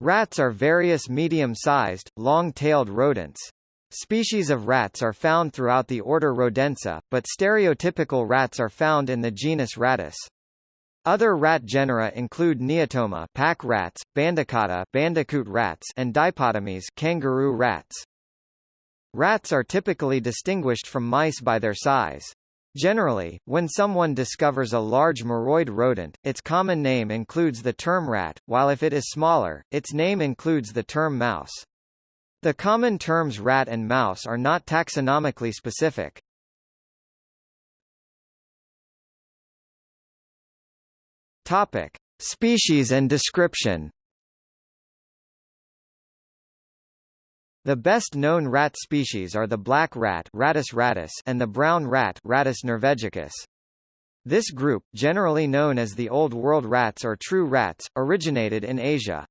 Rats are various medium-sized, long-tailed rodents. Species of rats are found throughout the order Rodentia, but stereotypical rats are found in the genus Rattus. Other rat genera include Neotoma pack rats, Bandicota bandicoot rats, and Dipodomys kangaroo rats. Rats are typically distinguished from mice by their size. Generally, when someone discovers a large muroid rodent, its common name includes the term rat, while if it is smaller, its name includes the term mouse. The common terms rat and mouse are not taxonomically specific. Topic: Species and description. The best-known rat species are the black rat Rattus rattus and the brown rat Rattus norvegicus. This group, generally known as the Old World rats or true rats, originated in Asia.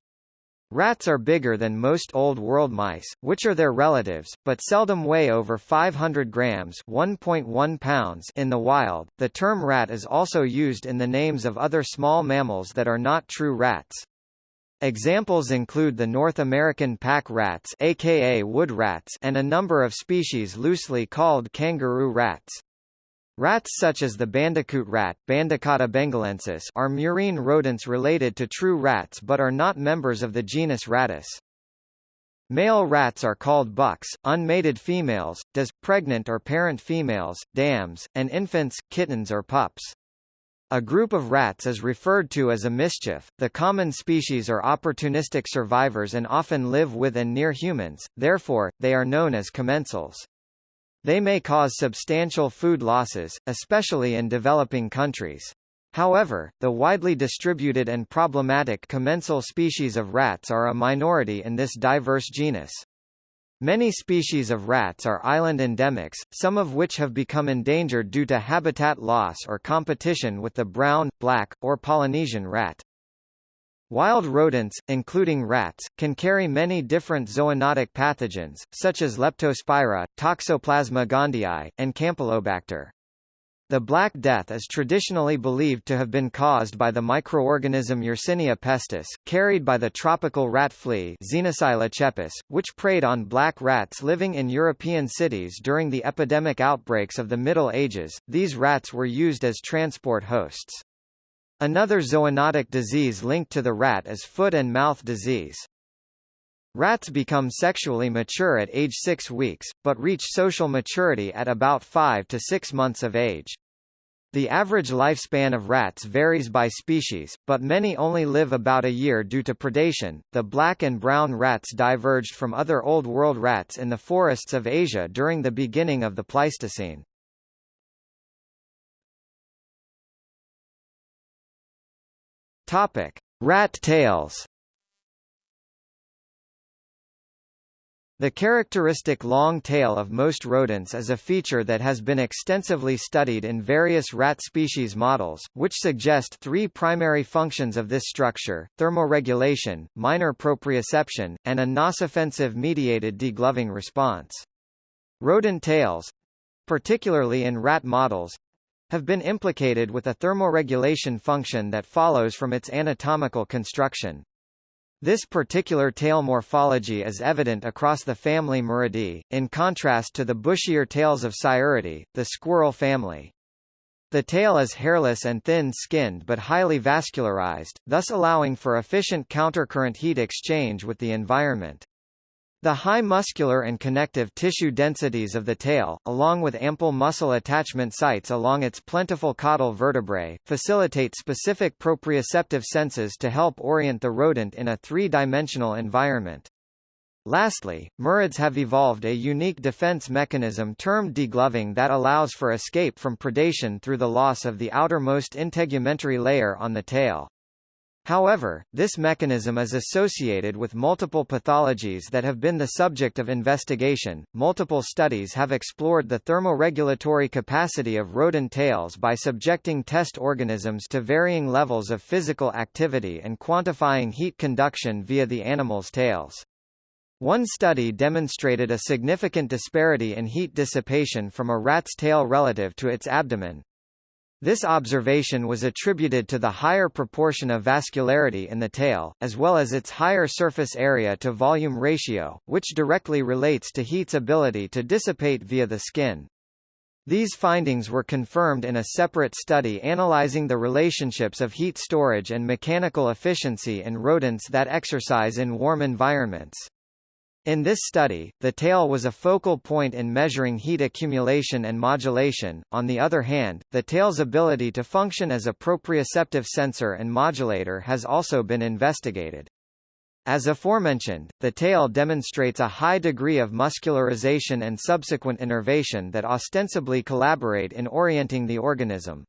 Rats are bigger than most Old World mice, which are their relatives, but seldom weigh over 500 grams (1.1 pounds) in the wild. The term rat is also used in the names of other small mammals that are not true rats. Examples include the North American pack rats aka wood rats and a number of species loosely called kangaroo rats. Rats such as the bandicoot rat bengalensis are murine rodents related to true rats but are not members of the genus Rattus. Male rats are called bucks, unmated females, does, pregnant or parent females, dams, and infants, kittens or pups. A group of rats is referred to as a mischief. The common species are opportunistic survivors and often live with and near humans, therefore, they are known as commensals. They may cause substantial food losses, especially in developing countries. However, the widely distributed and problematic commensal species of rats are a minority in this diverse genus. Many species of rats are island endemics, some of which have become endangered due to habitat loss or competition with the brown, black, or Polynesian rat. Wild rodents, including rats, can carry many different zoonotic pathogens, such as Leptospira, Toxoplasma gondii, and Campylobacter. The Black Death is traditionally believed to have been caused by the microorganism Yersinia pestis, carried by the tropical rat flea Xenopsylla cheopis, which preyed on black rats living in European cities during the epidemic outbreaks of the Middle Ages. These rats were used as transport hosts. Another zoonotic disease linked to the rat is foot and mouth disease. Rats become sexually mature at age 6 weeks, but reach social maturity at about 5 to 6 months of age. The average lifespan of rats varies by species, but many only live about a year due to predation. The black and brown rats diverged from other Old World rats in the forests of Asia during the beginning of the Pleistocene. Topic: Rat tails. The characteristic long tail of most rodents is a feature that has been extensively studied in various rat species models, which suggest three primary functions of this structure, thermoregulation, minor proprioception, and a nociceptive mediated degloving response. Rodent tails—particularly in rat models, have been implicated with a thermoregulation function that follows from its anatomical construction. This particular tail morphology is evident across the family Muridae, in contrast to the bushier tails of Sciuridae, the squirrel family. The tail is hairless and thin-skinned but highly vascularized, thus allowing for efficient countercurrent heat exchange with the environment. The high muscular and connective tissue densities of the tail, along with ample muscle attachment sites along its plentiful caudal vertebrae, facilitate specific proprioceptive senses to help orient the rodent in a three-dimensional environment. Lastly, murids have evolved a unique defense mechanism termed degloving that allows for escape from predation through the loss of the outermost integumentary layer on the tail. However, this mechanism is associated with multiple pathologies that have been the subject of investigation. Multiple studies have explored the thermoregulatory capacity of rodent tails by subjecting test organisms to varying levels of physical activity and quantifying heat conduction via the animal's tails. One study demonstrated a significant disparity in heat dissipation from a rat's tail relative to its abdomen, This observation was attributed to the higher proportion of vascularity in the tail, as well as its higher surface area to volume ratio, which directly relates to heat's ability to dissipate via the skin. These findings were confirmed in a separate study analyzing the relationships of heat storage and mechanical efficiency in rodents that exercise in warm environments. In this study, the tail was a focal point in measuring heat accumulation and modulation. On the other hand, the tail's ability to function as a proprioceptive sensor and modulator has also been investigated. As aforementioned, the tail demonstrates a high degree of muscularization and subsequent innervation that ostensibly collaborate in orienting the organism.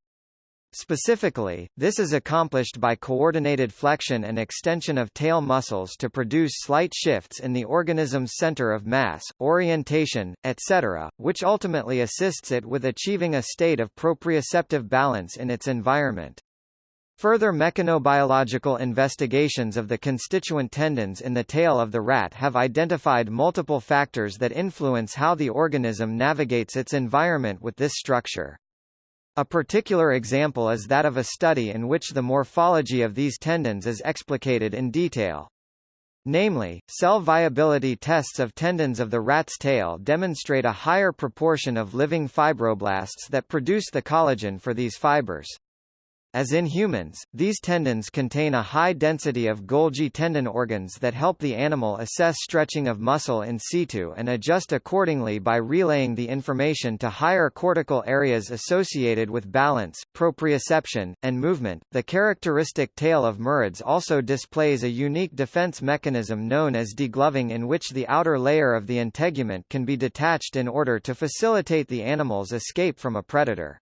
Specifically, this is accomplished by coordinated flexion and extension of tail muscles to produce slight shifts in the organism's center of mass, orientation, etc., which ultimately assists it with achieving a state of proprioceptive balance in its environment. Further mechanobiological investigations of the constituent tendons in the tail of the rat have identified multiple factors that influence how the organism navigates its environment with this structure. A particular example is that of a study in which the morphology of these tendons is explicated in detail. Namely, cell viability tests of tendons of the rat's tail demonstrate a higher proportion of living fibroblasts that produce the collagen for these fibers. As in humans, these tendons contain a high density of Golgi tendon organs that help the animal assess stretching of muscle in situ and adjust accordingly by relaying the information to higher cortical areas associated with balance, proprioception, and movement. The characteristic tail of murids also displays a unique defense mechanism known as degloving in which the outer layer of the integument can be detached in order to facilitate the animal's escape from a predator.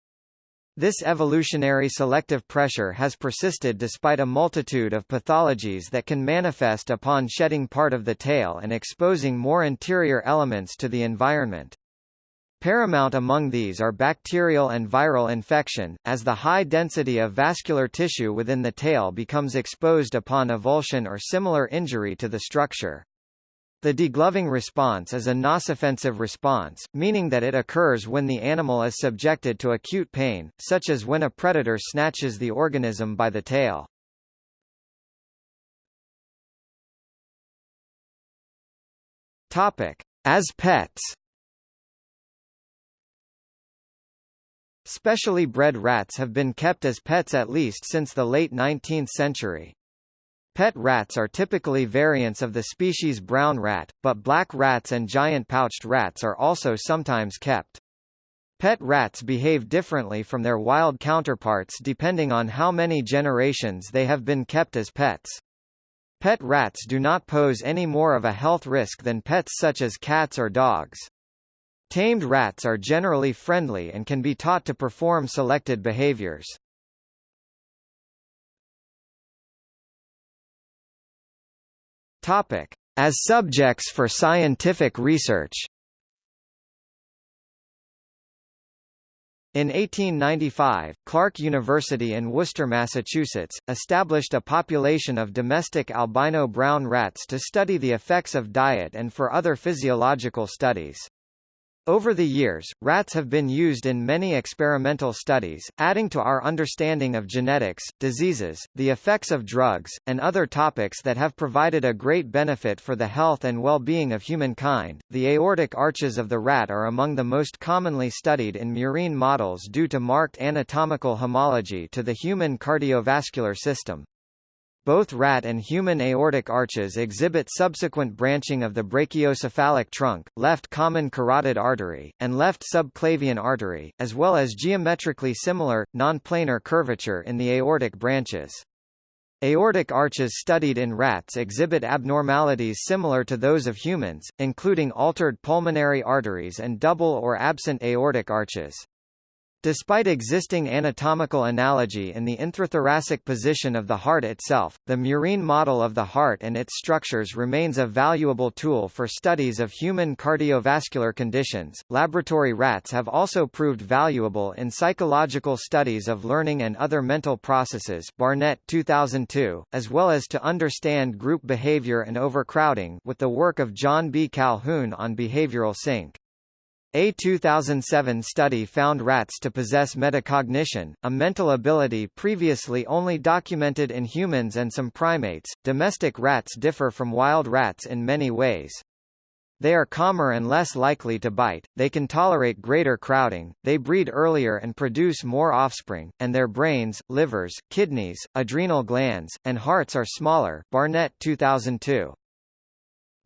This evolutionary selective pressure has persisted despite a multitude of pathologies that can manifest upon shedding part of the tail and exposing more interior elements to the environment. Paramount among these are bacterial and viral infection, as the high density of vascular tissue within the tail becomes exposed upon avulsion or similar injury to the structure. The degloving response is a nociceptive response, meaning that it occurs when the animal is subjected to acute pain, such as when a predator snatches the organism by the tail. Topic: As pets. Specially bred rats have been kept as pets at least since the late 19th century. Pet rats are typically variants of the species brown rat, but black rats and giant pouched rats are also sometimes kept. Pet rats behave differently from their wild counterparts depending on how many generations they have been kept as pets. Pet rats do not pose any more of a health risk than pets such as cats or dogs. Tamed rats are generally friendly and can be taught to perform selected behaviors. Topic: As subjects for scientific research. In 1895, Clark University in Worcester, Massachusetts, established a population of domestic albino brown rats to study the effects of diet and for other physiological studies. Over the years, rats have been used in many experimental studies, adding to our understanding of genetics, diseases, the effects of drugs, and other topics that have provided a great benefit for the health and well-being of humankind. The aortic arches of the rat are among the most commonly studied in murine models due to marked anatomical homology to the human cardiovascular system. Both rat and human aortic arches exhibit subsequent branching of the brachiocephalic trunk, left common carotid artery, and left subclavian artery, as well as geometrically similar, non-planar curvature in the aortic branches. Aortic arches studied in rats exhibit abnormalities similar to those of humans, including altered pulmonary arteries and double or absent aortic arches. Despite existing anatomical analogy in the intrathoracic position of the heart itself, the murine model of the heart and its structures remains a valuable tool for studies of human cardiovascular conditions. Laboratory rats have also proved valuable in psychological studies of learning and other mental processes. Barnett 2002, as well as to understand group behavior and overcrowding with the work of John B. Calhoun on behavioral sink. A 2007 study found rats to possess metacognition, a mental ability previously only documented in humans and some primates. Domestic rats differ from wild rats in many ways. They are calmer and less likely to bite, they can tolerate greater crowding, they breed earlier and produce more offspring, and their brains, livers, kidneys, adrenal glands, and hearts are smaller Barnett 2002.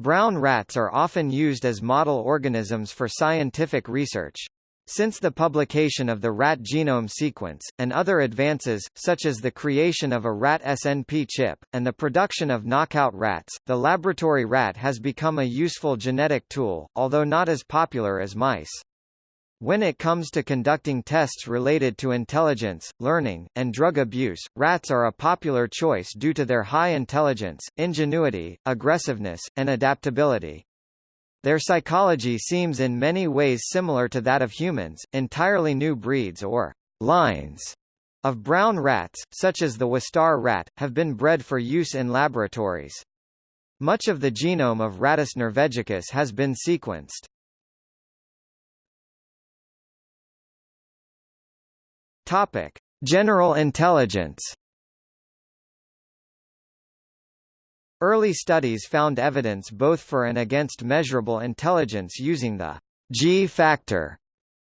Brown rats are often used as model organisms for scientific research. Since the publication of the rat genome sequence, and other advances, such as the creation of a rat SNP chip, and the production of knockout rats, the laboratory rat has become a useful genetic tool, although not as popular as mice. When it comes to conducting tests related to intelligence, learning, and drug abuse, rats are a popular choice due to their high intelligence, ingenuity, aggressiveness, and adaptability. Their psychology seems in many ways similar to that of humans. Entirely new breeds or lines of brown rats, such as the Wistar rat, have been bred for use in laboratories. Much of the genome of Rattus norvegicus has been sequenced. Topic: General intelligence. Early studies found evidence both for and against measurable intelligence using the G factor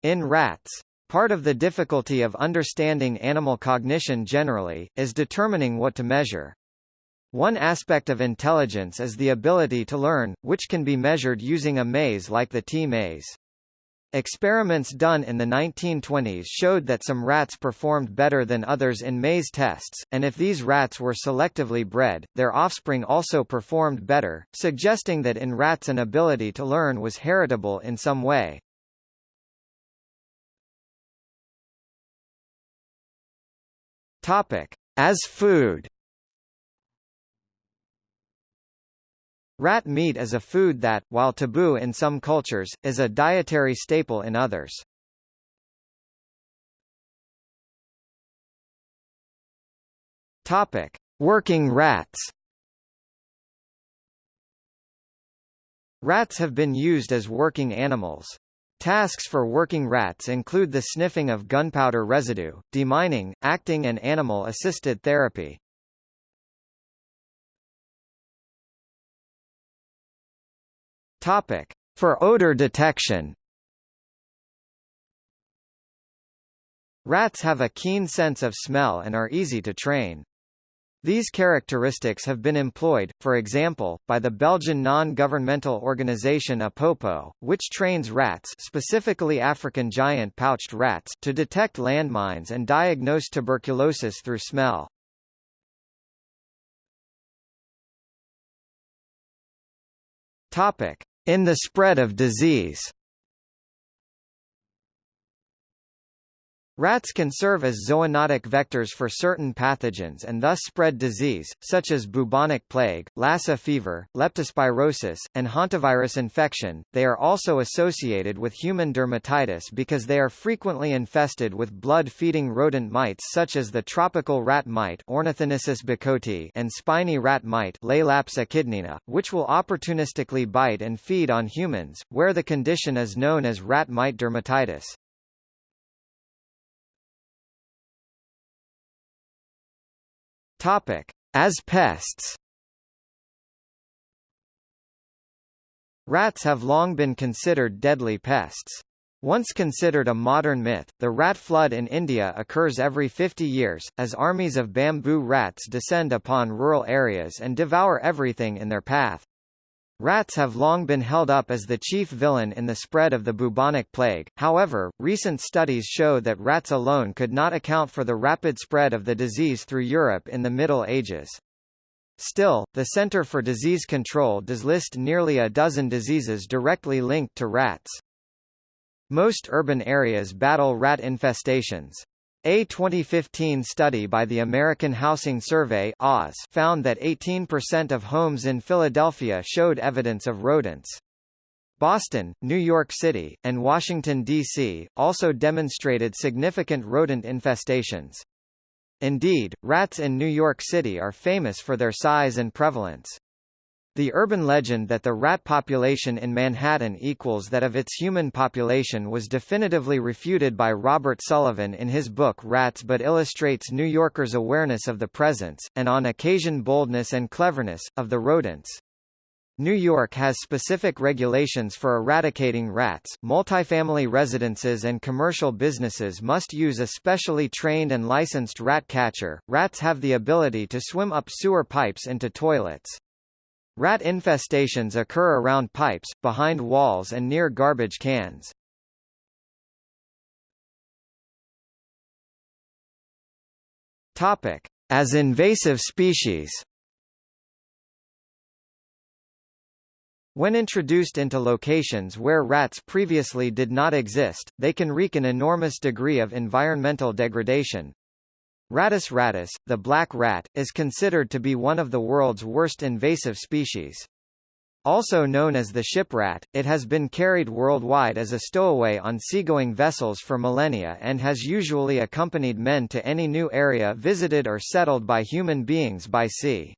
in rats. Part of the difficulty of understanding animal cognition generally, is determining what to measure. One aspect of intelligence is the ability to learn, which can be measured using a maze like the T-maze. Experiments done in the 1920s showed that some rats performed better than others in maze tests, and if these rats were selectively bred, their offspring also performed better, suggesting that in rats an ability to learn was heritable in some way. Topic: As food Rat meat is a food that, while taboo in some cultures, is a dietary staple in others. Topic: Working rats. Rats have been used as working animals. Tasks for working rats include the sniffing of gunpowder residue, demining, acting and animal-assisted therapy. Topic: For odor detection. Rats have a keen sense of smell and are easy to train. These characteristics have been employed, for example, by the Belgian non-governmental organization Apopo, which trains rats specifically African giant pouched rats to detect landmines and diagnose tuberculosis through smell. Topic: in the spread of disease Rats can serve as zoonotic vectors for certain pathogens and thus spread disease, such as bubonic plague, Lassa fever, leptospirosis, and hantavirus infection. They are also associated with human dermatitis because they are frequently infested with blood-feeding rodent mites such as the tropical rat mite bacoti and spiny rat mite which will opportunistically bite and feed on humans, where the condition is known as rat mite dermatitis. Topic: As pests. Rats have long been considered deadly pests. Once considered a modern myth, the rat flood in India occurs every 50 years, as armies of bamboo rats descend upon rural areas and devour everything in their path. Rats have long been held up as the chief villain in the spread of the bubonic plague, however, recent studies show that rats alone could not account for the rapid spread of the disease through Europe in the Middle Ages. Still, the Center for Disease Control does list nearly a dozen diseases directly linked to rats. Most urban areas battle rat infestations. A 2015 study by the American Housing Survey found that 18% of homes in Philadelphia showed evidence of rodents. Boston, New York City, and Washington, D.C., also demonstrated significant rodent infestations. Indeed, rats in New York City are famous for their size and prevalence. The urban legend that the rat population in Manhattan equals that of its human population was definitively refuted by Robert Sullivan in his book Rats but illustrates New Yorkers' awareness of the presence, and on occasion boldness and cleverness, of the rodents. New York has specific regulations for eradicating rats. Multifamily residences and commercial businesses must use a specially trained and licensed rat catcher. Rats have the ability to swim up sewer pipes into toilets. Rat infestations occur around pipes, behind walls and near garbage cans. Topic: As invasive species. When introduced into locations where rats previously did not exist, they can wreak an enormous degree of environmental degradation, Rattus rattus, the black rat, is considered to be one of the world's worst invasive species. Also known as the ship rat, it has been carried worldwide as a stowaway on seagoing vessels for millennia and has usually accompanied men to any new area visited or settled by human beings by sea.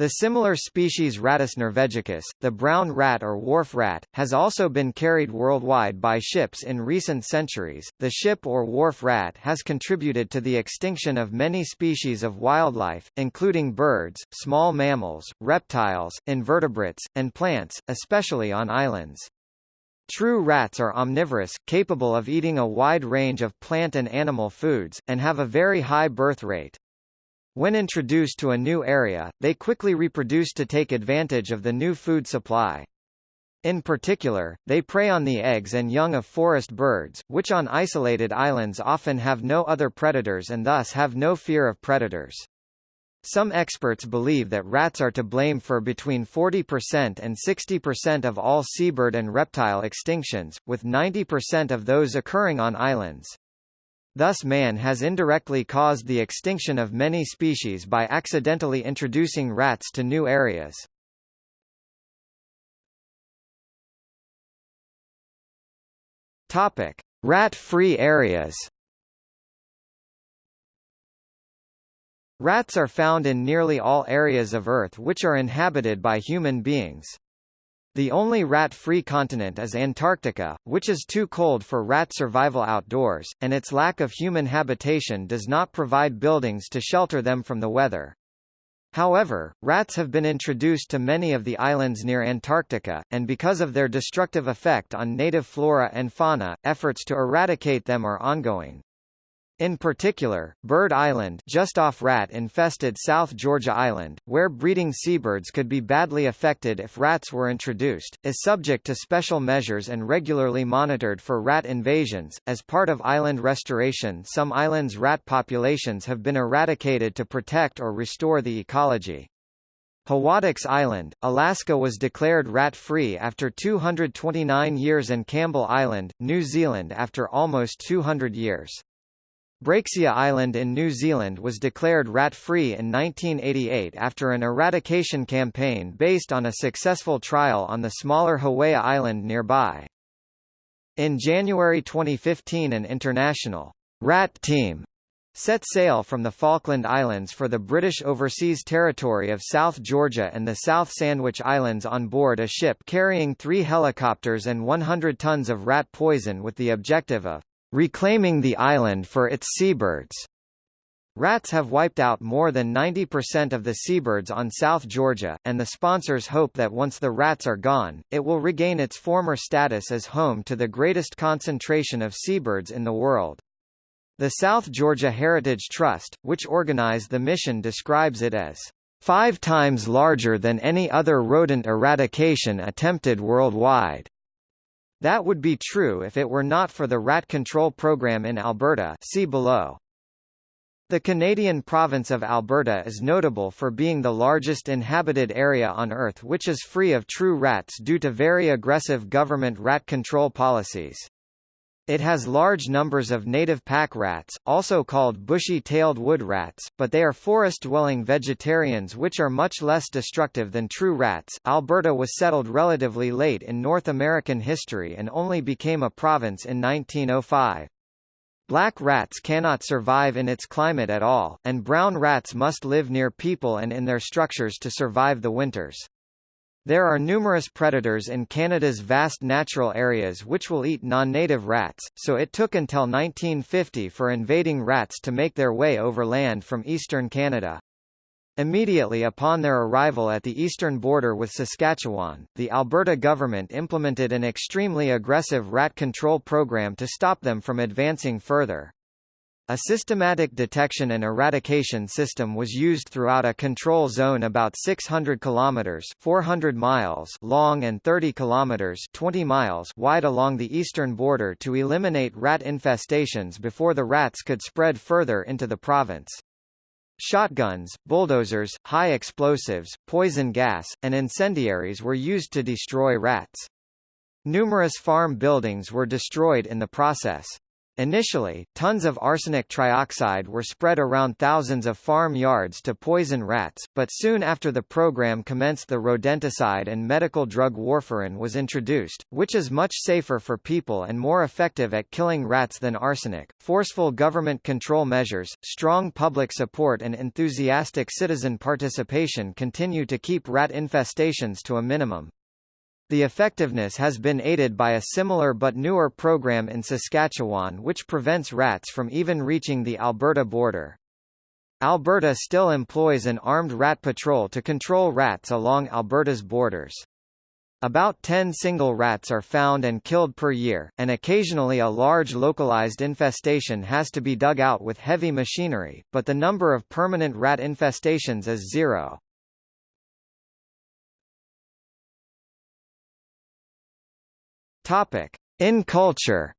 The similar species Rattus norvegicus, the brown rat or wharf rat, has also been carried worldwide by ships in recent centuries. The ship or wharf rat has contributed to the extinction of many species of wildlife, including birds, small mammals, reptiles, invertebrates, and plants, especially on islands. True rats are omnivorous, capable of eating a wide range of plant and animal foods, and have a very high birth rate. When introduced to a new area, they quickly reproduce to take advantage of the new food supply. In particular, they prey on the eggs and young of forest birds, which on isolated islands often have no other predators and thus have no fear of predators. Some experts believe that rats are to blame for between 40% and 60% of all seabird and reptile extinctions, with 90% of those occurring on islands. Thus man has indirectly caused the extinction of many species by accidentally introducing rats to new areas. Topic: Rat-free areas. Rats are found in nearly all areas of Earth which are inhabited by human beings. The only rat-free continent is Antarctica, which is too cold for rat survival outdoors, and its lack of human habitation does not provide buildings to shelter them from the weather. However, rats have been introduced to many of the islands near Antarctica, and because of their destructive effect on native flora and fauna, efforts to eradicate them are ongoing. In particular, Bird Island just off rat-infested South Georgia Island, where breeding seabirds could be badly affected if rats were introduced, is subject to special measures and regularly monitored for rat invasions. As part of island restoration some islands' rat populations have been eradicated to protect or restore the ecology. Hawadax Island, Alaska was declared rat-free after 229 years and Campbell Island, New Zealand after almost 200 years. Breaksea Island in New Zealand was declared rat-free in 1988 after an eradication campaign based on a successful trial on the smaller Hawea Island nearby. In January 2015 an international rat team set sail from the Falkland Islands for the British Overseas Territory of South Georgia and the South Sandwich Islands on board a ship carrying three helicopters and 100 tons of rat poison with the objective of reclaiming the island for its seabirds. Rats have wiped out more than 90% of the seabirds on South Georgia, and the sponsors hope that once the rats are gone, it will regain its former status as home to the greatest concentration of seabirds in the world. The South Georgia Heritage Trust, which organized the mission describes it as five times larger than any other rodent eradication attempted worldwide. That would be true if it were not for the rat control program in Alberta see below. The Canadian province of Alberta is notable for being the largest inhabited area on Earth which is free of true rats due to very aggressive government rat control policies. It has large numbers of native pack rats, also called bushy-tailed wood rats, but they are forest-dwelling vegetarians which are much less destructive than true rats. Alberta was settled relatively late in North American history and only became a province in 1905. Black rats cannot survive in its climate at all, and brown rats must live near people and in their structures to survive the winters. There are numerous predators in Canada's vast natural areas which will eat non-native rats, so it took until 1950 for invading rats to make their way overland from eastern Canada. Immediately upon their arrival at the eastern border with Saskatchewan, the Alberta government implemented an extremely aggressive rat control program to stop them from advancing further. A systematic detection and eradication system was used throughout a control zone about 600 kilometers (400 miles) long and 30 kilometers (20 miles) wide along the eastern border to eliminate rat infestations before the rats could spread further into the province. Shotguns, bulldozers, high explosives, poison gas, and incendiaries were used to destroy rats. Numerous farm buildings were destroyed in the process. Initially, tons of arsenic trioxide were spread around thousands of farm yards to poison rats, but soon after the program commenced the rodenticide and medical drug warfarin was introduced, which is much safer for people and more effective at killing rats than arsenic. Forceful government control measures, strong public support and enthusiastic citizen participation continue to keep rat infestations to a minimum. The effectiveness has been aided by a similar but newer program in Saskatchewan which prevents rats from even reaching the Alberta border. Alberta still employs an armed rat patrol to control rats along Alberta's borders. About 10 single rats are found and killed per year, and occasionally a large localized infestation has to be dug out with heavy machinery, but the number of permanent rat infestations is zero. Topic: In culture.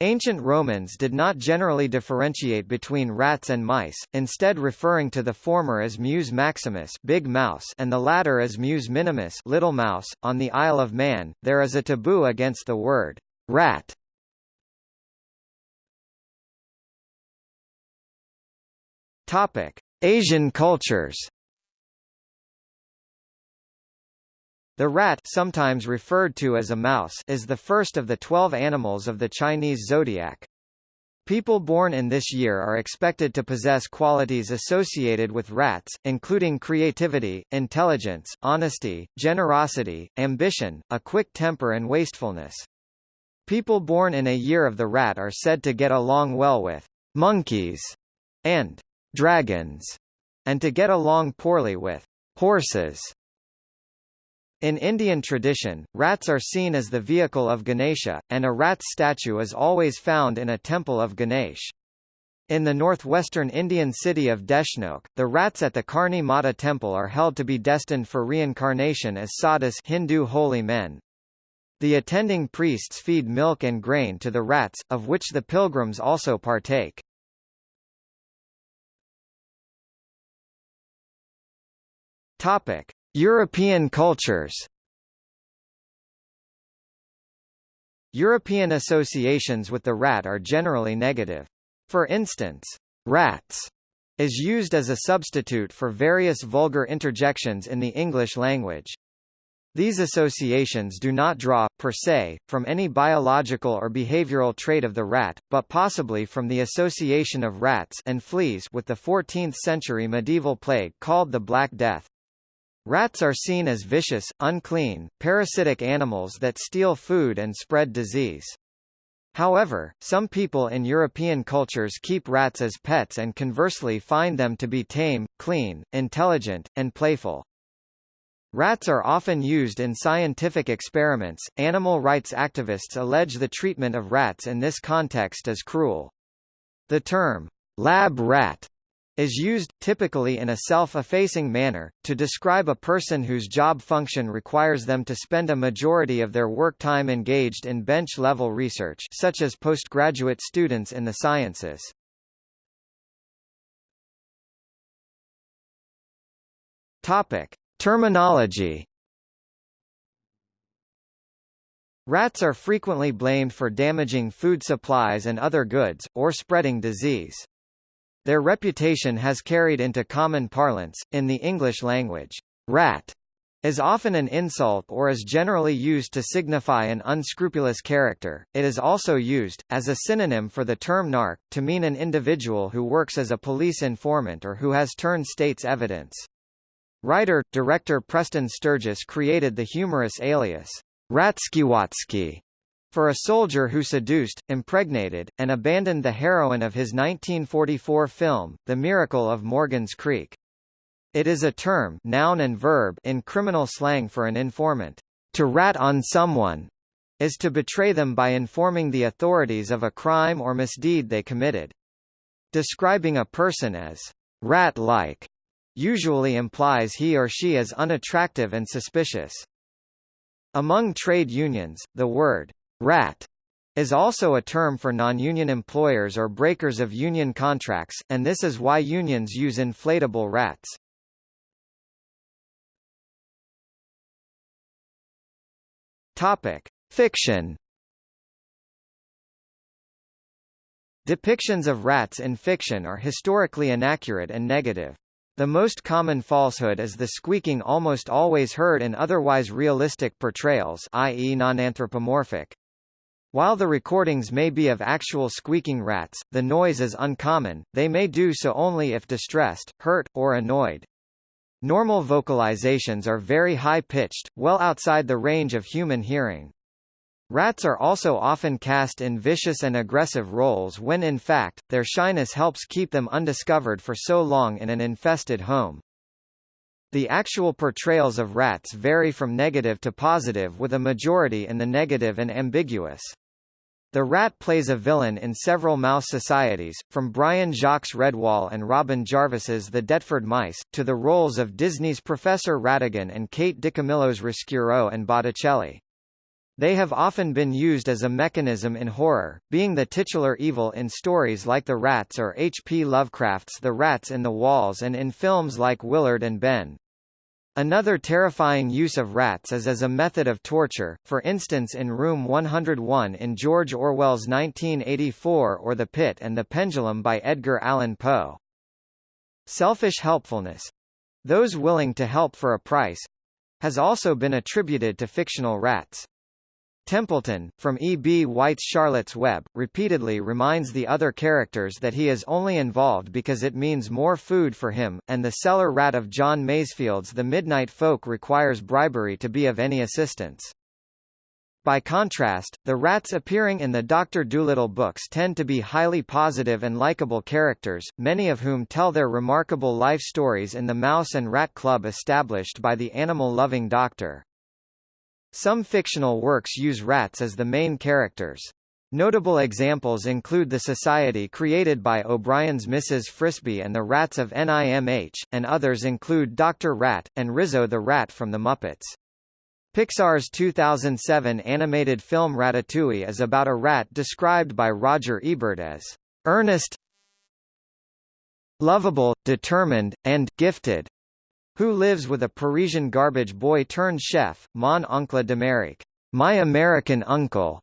Ancient Romans did not generally differentiate between rats and mice, instead referring to the former as Mus maximus big mouse and the latter as Mus minimus little mouse. On the Isle of Man, there is a taboo against the word rat. Topic: Asian cultures. The rat sometimes referred to as a mouse is the first of the twelve animals of the Chinese zodiac. People born in this year are expected to possess qualities associated with rats, including creativity, intelligence, honesty, generosity, ambition, a quick temper and wastefulness. People born in a year of the rat are said to get along well with monkeys and dragons, and to get along poorly with horses. In Indian tradition, rats are seen as the vehicle of Ganesha, and a rat's statue is always found in a temple of Ganesh. In the northwestern Indian city of Deshnok, the rats at the Karni Mata temple are held to be destined for reincarnation as sadhus Hindu holy men. The attending priests feed milk and grain to the rats, of which the pilgrims also partake. Topic: European cultures European associations with the rat are generally negative. For instance, rats is used as a substitute for various vulgar interjections in the English language. These associations do not draw, per se, from any biological or behavioral trait of the rat, but possibly from the association of rats and fleas with the 14th-century medieval plague called the Black Death. Rats are seen as vicious, unclean, parasitic animals that steal food and spread disease. However, some people in European cultures keep rats as pets and conversely find them to be tame, clean, intelligent, and playful. Rats are often used in scientific experiments. Animal rights activists allege the treatment of rats in this context is cruel. The term lab rat is used, typically in a self-effacing manner, to describe a person whose job function requires them to spend a majority of their work time engaged in bench-level research such as postgraduate students in the sciences. Topic. Terminology Rats are frequently blamed for damaging food supplies and other goods, or spreading disease. Their reputation has carried into common parlance, in the English language. Rat is often an insult or is generally used to signify an unscrupulous character. It is also used, as a synonym for the term narc, to mean an individual who works as a police informant or who has turned state's evidence. Writer, director Preston Sturges created the humorous alias, Ratskiwatsky, for a soldier who seduced, impregnated, and abandoned the heroine of his 1944 film, The Miracle of Morgan's Creek. It is a term noun and verb in criminal slang for an informant. To rat on someone is to betray them by informing the authorities of a crime or misdeed they committed. Describing a person as rat-like usually implies he or she is unattractive and suspicious. Among trade unions, the word rat is also a term for non-union employers or breakers of union contracts, and this is why unions use inflatable rats. Topic: Fiction. Depictions of rats in fiction are historically inaccurate and negative. The most common falsehood is the squeaking almost always heard in otherwise realistic portrayals i.e. non-anthropomorphic. While the recordings may be of actual squeaking rats, the noise is uncommon, they may do so only if distressed, hurt, or annoyed. Normal vocalizations are very high-pitched, well outside the range of human hearing. Rats are also often cast in vicious and aggressive roles when in fact, their shyness helps keep them undiscovered for so long in an infested home. The actual portrayals of rats vary from negative to positive with a majority in the negative and ambiguous. The rat plays a villain in several mouse societies, from Brian Jacques Redwall and Robin Jarvis's The Deptford Mice, to the roles of Disney's Professor Ratigan and Kate DiCamillo's Roscuro and Botticelli. They have often been used as a mechanism in horror, being the titular evil in stories like The Rats or H. P. Lovecraft's The Rats in the Walls and in films like Willard and Ben. Another terrifying use of rats is as a method of torture, for instance in Room 101 in George Orwell's 1984 or The Pit and the Pendulum by Edgar Allan Poe. Selfish helpfulness—those willing to help for a price—has also been attributed to fictional rats. Templeton, from E. B. White's Charlotte's Web, repeatedly reminds the other characters that he is only involved because it means more food for him, and the cellar rat of John Masefield's The Midnight Folk requires bribery to be of any assistance. By contrast, the rats appearing in the Dr. Dolittle books tend to be highly positive and likable characters, many of whom tell their remarkable life stories in the Mouse and Rat Club established by the animal-loving doctor. Some fictional works use rats as the main characters. Notable examples include the society created by O'Brien's Mrs. Frisby and the Rats of NIMH, and others include Dr. Rat, and Rizzo the Rat from The Muppets. Pixar's 2007 animated film Ratatouille is about a rat described by Roger Ebert as earnest, lovable, determined, and gifted who lives with a Parisian garbage boy turned chef, Mon Oncle d'Amérique, My American Uncle.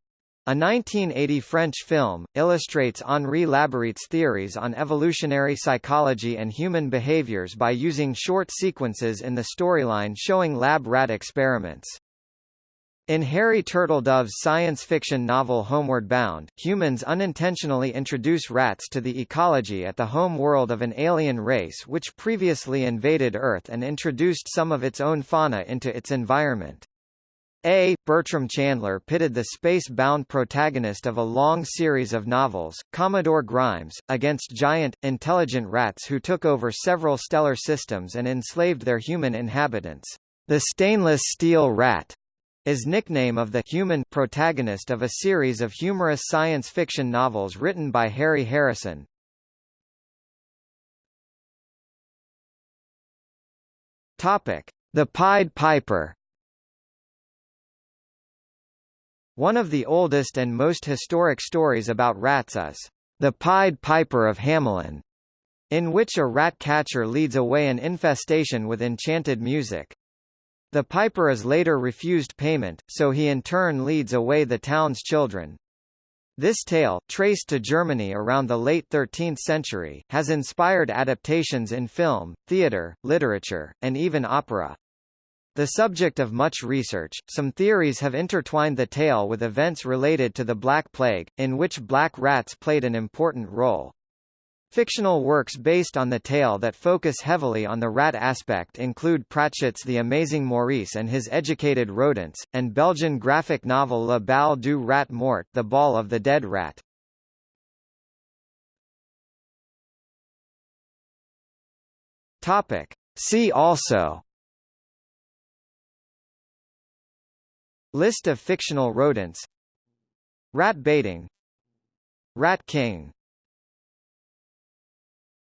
A 1980 French film, illustrates Henri Laborit's theories on evolutionary psychology and human behaviors by using short sequences in the storyline showing lab rat experiments. In Harry Turtledove's science fiction novel Homeward Bound, humans unintentionally introduce rats to the ecology at the home world of an alien race which previously invaded Earth and introduced some of its own fauna into its environment. A. Bertram Chandler pitted the space-bound protagonist of a long series of novels, Commodore Grimes, against giant, intelligent rats who took over several stellar systems and enslaved their human inhabitants. The stainless steel rat is nickname of the human protagonist of a series of humorous science fiction novels written by Harry Harrison. Topic: The Pied Piper. One of the oldest and most historic stories about rats is The Pied Piper of Hamelin, in which a rat catcher leads away an infestation with enchanted music. The piper is later refused payment, so he in turn leads away the town's children. This tale, traced to Germany around the late 13th century, has inspired adaptations in film, theatre, literature, and even opera. The subject of much research, some theories have intertwined the tale with events related to the Black Plague, in which black rats played an important role. Fictional works based on the tale that focus heavily on the rat aspect include Pratchett's The Amazing Maurice and His Educated Rodents, and Belgian graphic novel La Balle du Rat Mort The Ball of the Dead Rat. Topic. See also List of fictional rodents Rat baiting Rat King